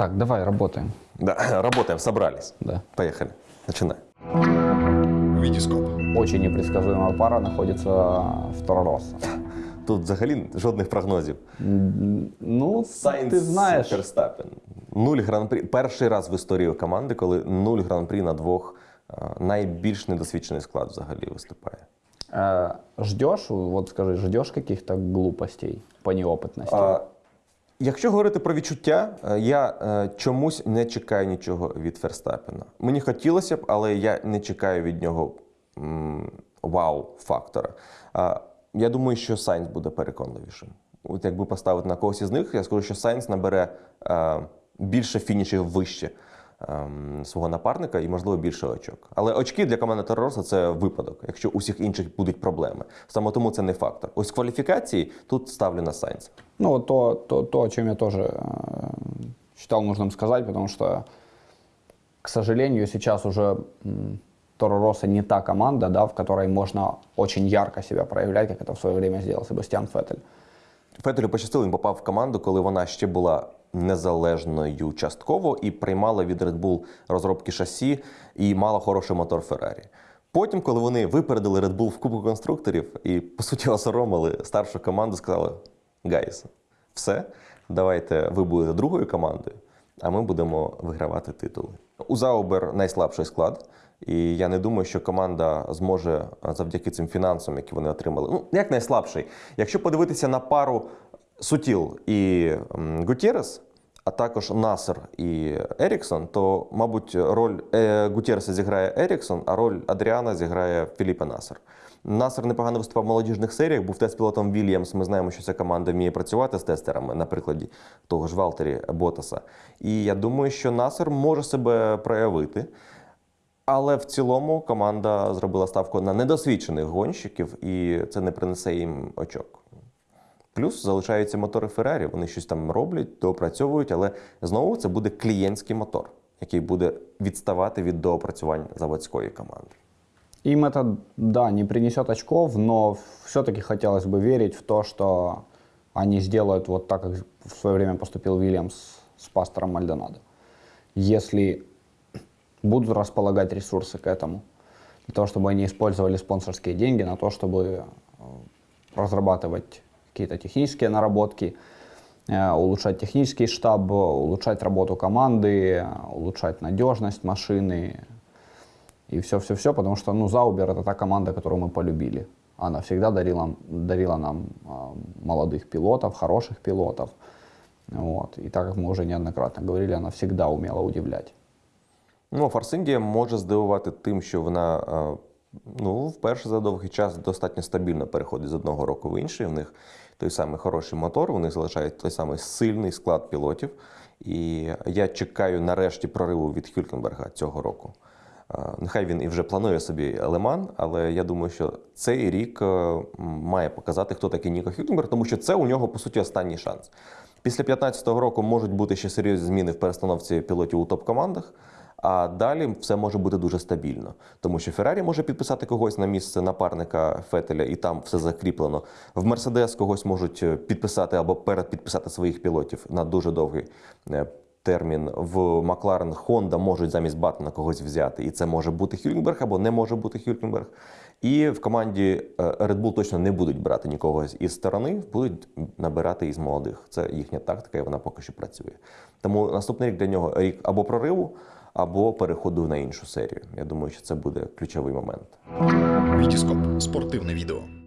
Так, давай работаем. Да, работаем, собрались. Да. Поехали. Начинай. Вітіскоп. Очень непредсказуемая пара находится в Торороса. Тут взагалі жодних прогнозів. Ну, ты знаешь, Ферстапен. Нуль гран-прі. Перший раз в історії команди, коли нуль гран-прі на двох е, найбільш недосвідчений склад взагалі виступає. э, ждешь, вот скажи, ждешь каких-то глупостей по неопытности? А, Якщо говорити про відчуття, е, я е, чомусь не чекаю нічого від Ферстаппена. Мені хотілося б, але я не чекаю від нього вау-фактора. Я думаю, що Сайнс буде переконливішим. От якби поставити на когось із них, я скажу, що Сайнс набере е, більше фінішів вище ем, свого напарника і, можливо, більше очок. Але очки для команди Теророса це випадок, якщо у всіх інших будуть проблеми. Саме тому це не фактор. Ось кваліфікації тут ставлю на Сайнс. Ну, вот то, то, то, о чем я тоже э, считал нужным сказать, потому что, к сожалению, сейчас уже м, Торо Росса не та команда, да, в которой можно очень ярко себя проявлять, как это в свое время сделал Себастьян Феттель. Фетелю пощастило, він попав в команду, коли вона ще була незалежною частково і приймала від Red Bull розробки шасі і мала хороший мотор Феррарі. Потім, коли вони випередили Red Bull в Кубку конструкторів і, по суті, осоромили старшу команду, сказали: Guys, все, давайте ви будете другою командою, а ми будемо вигравати титули. У Заубер найслабший склад. І я не думаю, що команда зможе завдяки цим фінансам, які вони отримали. Ну, як найслабший. Якщо подивитися на пару Сутіл і Гутєрес, а також Наср і Ерікссон, то, мабуть, роль е, Гутєреса зіграє Ерікссон, а роль Адріана зіграє Феліпе Наср. Насер непогано виступав в молодіжних серіях, був тест-пілотом Вільямс. Ми знаємо, що ця команда вміє працювати з тестерами, на прикладі того ж Валтері Ботаса. І я думаю, що Насер може себе проявити. Але в цілому команда зробила ставку на недосвідчених гонщиків, і це не принесе їм очок. Плюс залишаються мотори Феррарі, вони щось там роблять, доопрацьовують, але знову це буде клієнтський мотор, який буде відставати від доопрацювань заводської команди. Им это, да, не принесет очков, но все-таки хотелось бы верить в то, что они сделают вот так, как в свое время поступил Вильямс с пастором Мальдонадо. Если будут располагать ресурсы к этому, для того, чтобы они использовали спонсорские деньги на то, чтобы э, разрабатывать какие-то технические наработки, э, улучшать технический штаб, улучшать работу команды, улучшать надежность машины, и все-все-все, потому что, ну, Заубер это та команда, которую мы полюбили. Она всегда дарила, дарила нам а, молодых пилотов, хороших пилотов. Вот. И так как мы уже неоднократно говорили, она всегда умела удивлять. Ну, Форс Індія може здивувати тим, що вона е, ну, вперше за довгий час достатньо стабільно переходить з одного року в інший. У них той самий хороший мотор, у них залишається той самий сильний склад пілотів. І я чекаю нарешті прориву від Хюлькенберга цього року. Нехай він і вже планує собі Леман, але я думаю, що цей рік е, має показати, хто такий Ніко Хюлькенберг, тому що це у нього по суті останній шанс. Після 2015 року можуть бути ще серйозні зміни в перестановці пілотів у топ-командах. А далі все може бути дуже стабільно, тому що Феррарі може підписати когось на місце напарника Фетеля, і там все закріплено. В Мерседес когось можуть е, підписати або передпідписати своїх пілотів на дуже довгий е, термін. В Макларен Honda можуть замість Баттона когось взяти, і це може бути Хюлькенберг або не може бути Хюлькенберг. І в команді е, Red Bull точно не будуть брати нікого із сторони, будуть набирати із молодих. Це їхня тактика, і вона поки що працює. Тому наступний рік для нього рік або прориву, або переходу на іншу серію. Я думаю, що це буде ключовий момент. Вітіскоп. Спортивне відео.